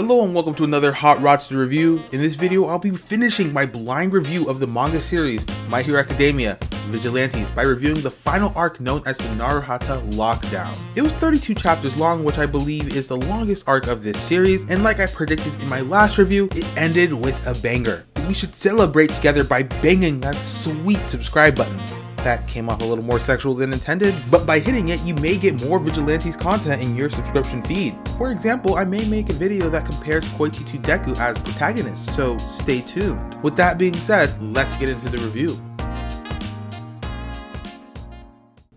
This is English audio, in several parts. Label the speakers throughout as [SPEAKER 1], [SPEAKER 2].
[SPEAKER 1] Hello and welcome to another Hot Rodster review. In this video, I'll be finishing my blind review of the manga series My Hero Academia Vigilantes by reviewing the final arc known as the Naruhata Lockdown. It was 32 chapters long, which I believe is the longest arc of this series, and like I predicted in my last review, it ended with a banger. We should celebrate together by banging that sweet subscribe button. That came off a little more sexual than intended, but by hitting it, you may get more Vigilantes content in your subscription feed. For example, I may make a video that compares Koichi to Deku as protagonists, so stay tuned. With that being said, let's get into the review.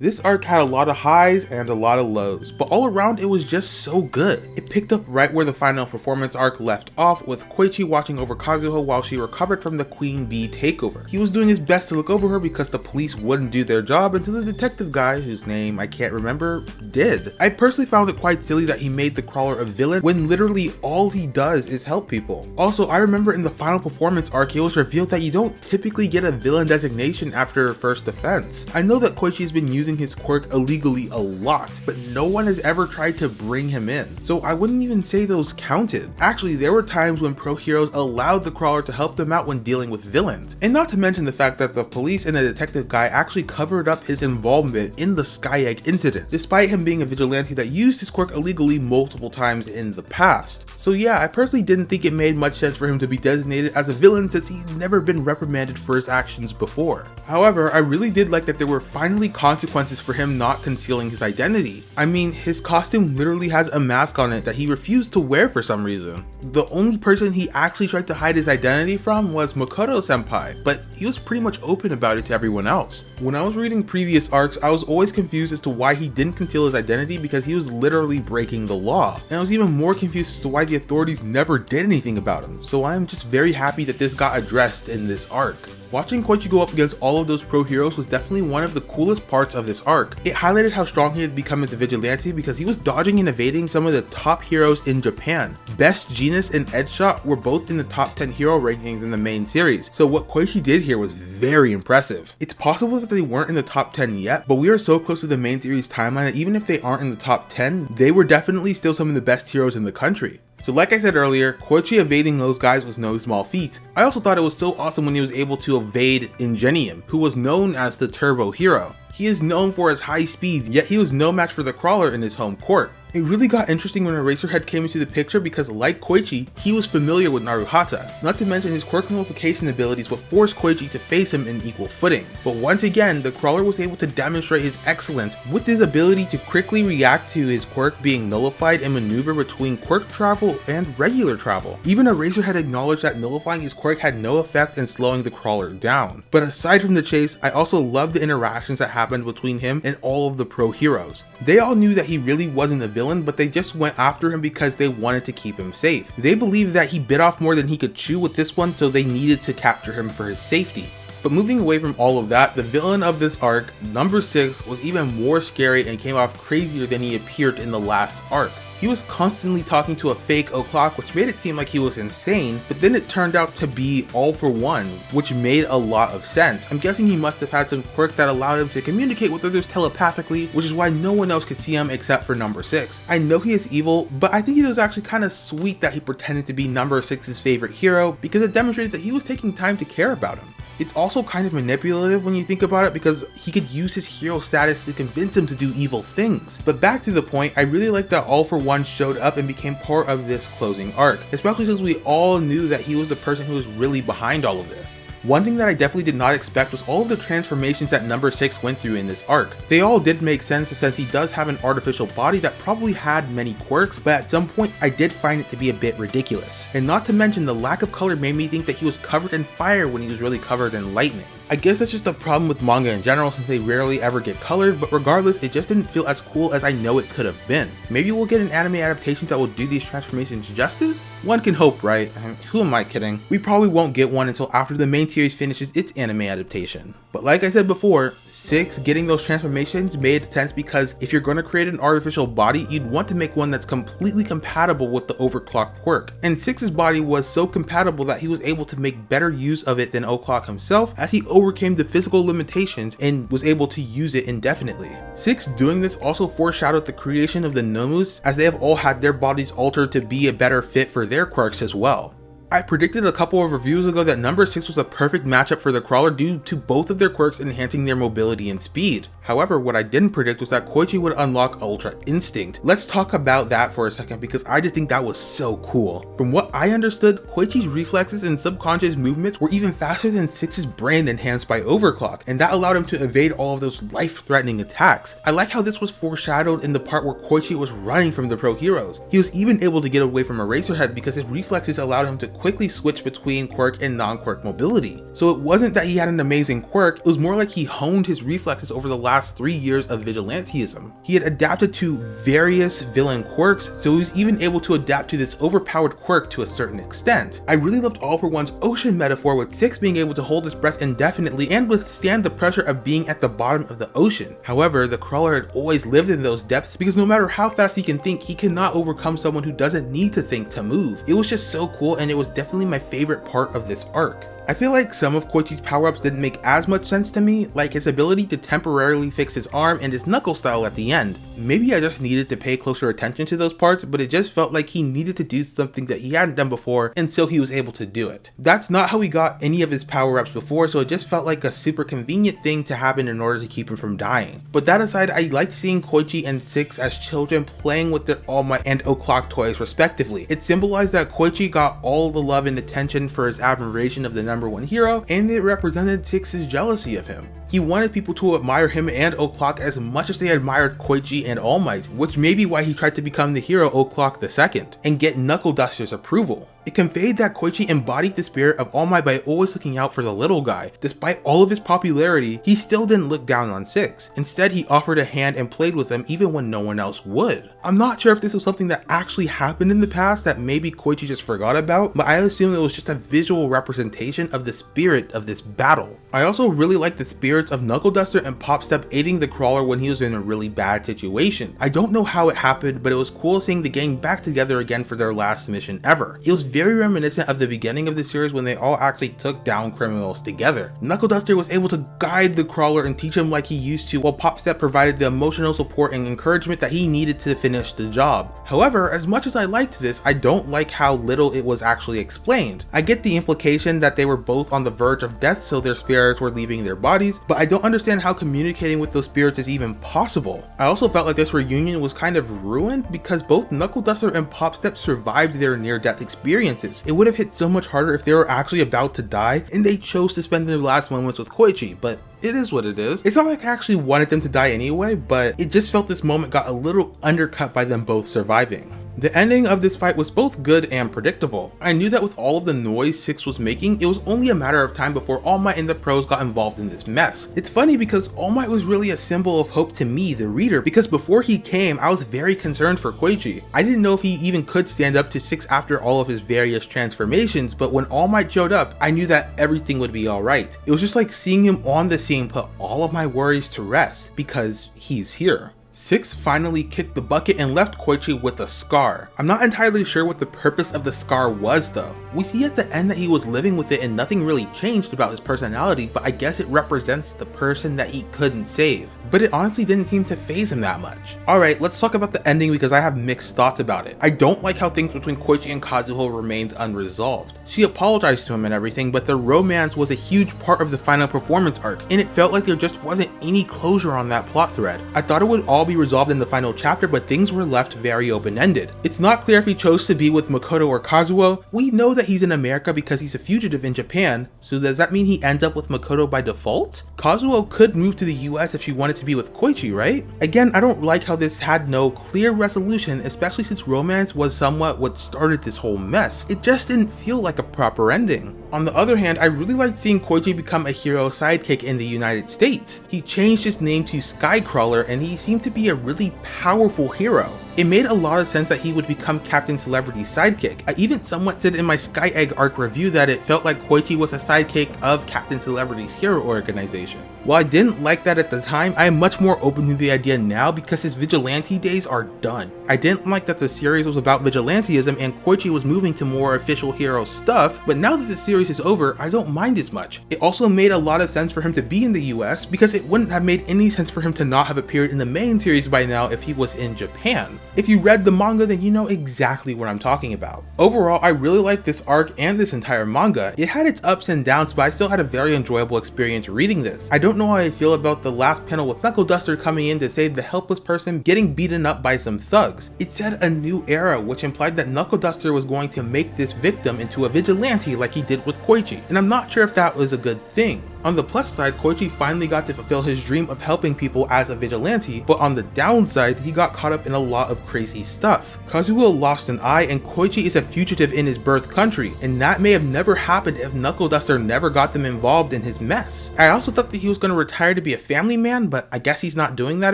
[SPEAKER 1] This arc had a lot of highs and a lot of lows, but all around it was just so good. It picked up right where the final performance arc left off with Koichi watching over Kazuho while she recovered from the Queen Bee takeover. He was doing his best to look over her because the police wouldn't do their job until the detective guy, whose name I can't remember, did. I personally found it quite silly that he made the crawler a villain when literally all he does is help people. Also, I remember in the final performance arc it was revealed that you don't typically get a villain designation after first offense. I know that Koichi has been using using his quirk illegally a lot, but no one has ever tried to bring him in. So I wouldn't even say those counted. Actually, there were times when pro heroes allowed the crawler to help them out when dealing with villains. And not to mention the fact that the police and the detective guy actually covered up his involvement in the Sky Egg incident, despite him being a vigilante that used his quirk illegally multiple times in the past. So yeah, I personally didn't think it made much sense for him to be designated as a villain since he's never been reprimanded for his actions before. However, I really did like that there were finally consequences for him not concealing his identity. I mean, his costume literally has a mask on it that he refused to wear for some reason. The only person he actually tried to hide his identity from was Makoto senpai, but he was pretty much open about it to everyone else. When I was reading previous arcs, I was always confused as to why he didn't conceal his identity because he was literally breaking the law. And I was even more confused as to why the authorities never did anything about him, so I'm just very happy that this got addressed in this arc. Watching Koichi go up against all of those pro heroes was definitely one of the coolest parts of this arc. It highlighted how strong he had become as a vigilante because he was dodging and evading some of the top heroes in Japan. Best Jeanist and Edgeshot were both in the top 10 hero rankings in the main series, so what Koichi did here was very impressive. It's possible that they weren't in the top 10 yet, but we are so close to the main series timeline that even if they aren't in the top 10, they were definitely still some of the best heroes in the country. So like I said earlier, Koichi evading those guys was no small feat. I also thought it was so awesome when he was able to evade Ingenium, who was known as the Turbo Hero. He is known for his high speed, yet he was no match for the Crawler in his home court. It really got interesting when Eraserhead came into the picture because like Koichi, he was familiar with Naruhata, not to mention his quirk nullification abilities would force Koichi to face him in equal footing. But once again, the crawler was able to demonstrate his excellence with his ability to quickly react to his quirk being nullified and maneuver between quirk travel and regular travel. Even Eraserhead acknowledged that nullifying his quirk had no effect in slowing the crawler down. But aside from the chase, I also loved the interactions that happened between him and all of the pro heroes. They all knew that he really wasn't a villain villain, but they just went after him because they wanted to keep him safe. They believed that he bit off more than he could chew with this one, so they needed to capture him for his safety. But moving away from all of that, the villain of this arc, number 6, was even more scary and came off crazier than he appeared in the last arc. He was constantly talking to a fake o'clock which made it seem like he was insane, but then it turned out to be all for one, which made a lot of sense. I'm guessing he must have had some quirk that allowed him to communicate with others telepathically, which is why no one else could see him except for number 6. I know he is evil, but I think it was actually kind of sweet that he pretended to be number 6's favorite hero because it demonstrated that he was taking time to care about him. It's also kind of manipulative when you think about it because he could use his hero status to convince him to do evil things. But back to the point, I really like that All For One showed up and became part of this closing arc, especially since we all knew that he was the person who was really behind all of this. One thing that I definitely did not expect was all of the transformations that number 6 went through in this arc. They all did make sense since he does have an artificial body that probably had many quirks, but at some point I did find it to be a bit ridiculous. And not to mention the lack of color made me think that he was covered in fire when he was really covered in lightning. I guess that's just a problem with manga in general since they rarely ever get colored, but regardless, it just didn't feel as cool as I know it could have been. Maybe we'll get an anime adaptation that will do these transformations justice? One can hope, right? who am I kidding? We probably won't get one until after the main series finishes its anime adaptation. But like I said before, 6 getting those transformations made sense because if you're going to create an artificial body, you'd want to make one that's completely compatible with the overclock quirk. And 6's body was so compatible that he was able to make better use of it than O'Clock himself as he overcame the physical limitations and was able to use it indefinitely. 6 doing this also foreshadowed the creation of the Nomus as they have all had their bodies altered to be a better fit for their quirks as well. I predicted a couple of reviews ago that number 6 was a perfect matchup for the crawler due to both of their quirks enhancing their mobility and speed. However, what I didn't predict was that Koichi would unlock Ultra Instinct. Let's talk about that for a second because I just think that was so cool. From what I understood, Koichi's reflexes and subconscious movements were even faster than 6's brain enhanced by Overclock, and that allowed him to evade all of those life-threatening attacks. I like how this was foreshadowed in the part where Koichi was running from the pro heroes. He was even able to get away from Eraserhead because his reflexes allowed him to quickly switch between quirk and non-quirk mobility. So it wasn't that he had an amazing quirk, it was more like he honed his reflexes over the last three years of vigilantism. He had adapted to various villain quirks, so he was even able to adapt to this overpowered quirk to a certain extent. I really loved All for One's ocean metaphor with Six being able to hold his breath indefinitely and withstand the pressure of being at the bottom of the ocean. However, the crawler had always lived in those depths because no matter how fast he can think, he cannot overcome someone who doesn't need to think to move. It was just so cool and it was definitely my favorite part of this arc. I feel like some of Koichi's power-ups didn't make as much sense to me, like his ability to temporarily fix his arm and his knuckle style at the end. Maybe I just needed to pay closer attention to those parts, but it just felt like he needed to do something that he hadn't done before until he was able to do it. That's not how he got any of his power-ups before, so it just felt like a super convenient thing to happen in order to keep him from dying. But that aside, I liked seeing Koichi and Six as children playing with their All Might and O'Clock toys respectively. It symbolized that Koichi got all the love and attention for his admiration of the number one hero, and it represented Six's jealousy of him. He wanted people to admire him and O'Clock as much as they admired Koichi and All Might, which may be why he tried to become the hero O'Clock II, and get Knuckle Duster's approval. It conveyed that Koichi embodied the spirit of All Might by always looking out for the little guy. Despite all of his popularity, he still didn't look down on Six. Instead, he offered a hand and played with him even when no one else would. I'm not sure if this was something that actually happened in the past that maybe Koichi just forgot about, but I assume it was just a visual representation of the spirit of this battle. I also really like the spirits of Knuckle Duster and Popstep aiding the crawler when he was in a really bad situation. I don't know how it happened, but it was cool seeing the gang back together again for their last mission ever. It was very reminiscent of the beginning of the series when they all actually took down criminals together. Knuckle Duster was able to guide the crawler and teach him like he used to while Popstep provided the emotional support and encouragement that he needed to finish the job. However, as much as I liked this, I don't like how little it was actually explained. I get the implication that they were both on the verge of death so their spirits were leaving their bodies, but I don't understand how communicating with those spirits is even possible. I also felt like this reunion was kind of ruined because both Knuckle Duster and Popstep survived their near-death experiences. It would have hit so much harder if they were actually about to die and they chose to spend their last moments with Koichi, but it is what it is. It's not like I actually wanted them to die anyway, but it just felt this moment got a little undercut by them both surviving. The ending of this fight was both good and predictable. I knew that with all of the noise 6 was making, it was only a matter of time before All Might and the pros got involved in this mess. It's funny because All Might was really a symbol of hope to me, the reader, because before he came, I was very concerned for Koichi. I didn't know if he even could stand up to 6 after all of his various transformations, but when All Might showed up, I knew that everything would be alright. It was just like seeing him on the scene put all of my worries to rest, because he's here. Six finally kicked the bucket and left Koichi with a scar. I'm not entirely sure what the purpose of the scar was though. We see at the end that he was living with it and nothing really changed about his personality, but I guess it represents the person that he couldn't save. But it honestly didn't seem to phase him that much. Alright, let's talk about the ending because I have mixed thoughts about it. I don't like how things between Koichi and Kazuho remained unresolved. She apologized to him and everything, but the romance was a huge part of the final performance arc, and it felt like there just wasn't any closure on that plot thread. I thought it would all be resolved in the final chapter, but things were left very open-ended. It's not clear if he chose to be with Makoto or Kazuho. We know that he's in America because he's a fugitive in Japan, so does that mean he ends up with Makoto by default? Kazuho could move to the US if she wanted to be with Koichi, right? Again, I don't like how this had no clear resolution, especially since romance was somewhat what started this whole mess. It just didn't feel like a proper ending. On the other hand, I really liked seeing Koichi become a hero sidekick in the United States. He changed his name to Skycrawler and he seemed to be a really powerful hero. It made a lot of sense that he would become Captain Celebrity's sidekick. I even somewhat said in my Sky Egg arc review that it felt like Koichi was a sidekick of Captain Celebrity's hero organization. While I didn't like that at the time, I am much more open to the idea now because his vigilante days are done. I didn't like that the series was about vigilantism and Koichi was moving to more official hero stuff, but now that the series is over, I don't mind as much. It also made a lot of sense for him to be in the US because it wouldn't have made any sense for him to not have appeared in the main series by now if he was in Japan. If you read the manga then you know exactly what I'm talking about. Overall, I really liked this arc and this entire manga. It had its ups and downs but I still had a very enjoyable experience reading this. I don't know how I feel about the last panel with Knuckle Duster coming in to save the helpless person getting beaten up by some thugs. It said a new era, which implied that Knuckle Duster was going to make this victim into a vigilante like he did with Koichi, and I'm not sure if that was a good thing. On the plus side, Koichi finally got to fulfill his dream of helping people as a vigilante, but on the downside, he got caught up in a lot of crazy stuff. Kazuho lost an eye and Koichi is a fugitive in his birth country, and that may have never happened if Knuckle Duster never got them involved in his mess. I also thought that he was going to retire to be a family man, but I guess he's not doing that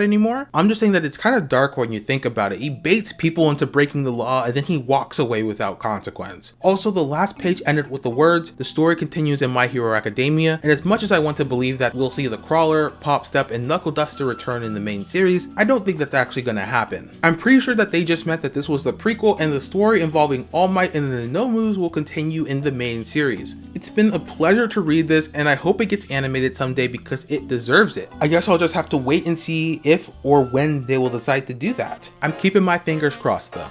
[SPEAKER 1] anymore. I'm just saying that it's kind of dark when you think about it. He baits people into breaking the law and then he walks away without consequence. Also, the last page ended with the words, the story continues in My Hero Academia, and as much much as I want to believe that we'll see the Crawler, Pop Step, and Knuckle Duster return in the main series, I don't think that's actually gonna happen. I'm pretty sure that they just meant that this was the prequel and the story involving All Might and the Nomus will continue in the main series. It's been a pleasure to read this and I hope it gets animated someday because it deserves it. I guess I'll just have to wait and see if or when they will decide to do that. I'm keeping my fingers crossed though.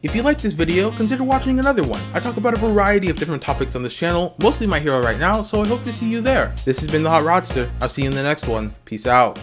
[SPEAKER 1] If you liked this video, consider watching another one. I talk about a variety of different topics on this channel, mostly my hero right now, so I hope to see you there. This has been the Hot Rodster. I'll see you in the next one. Peace out.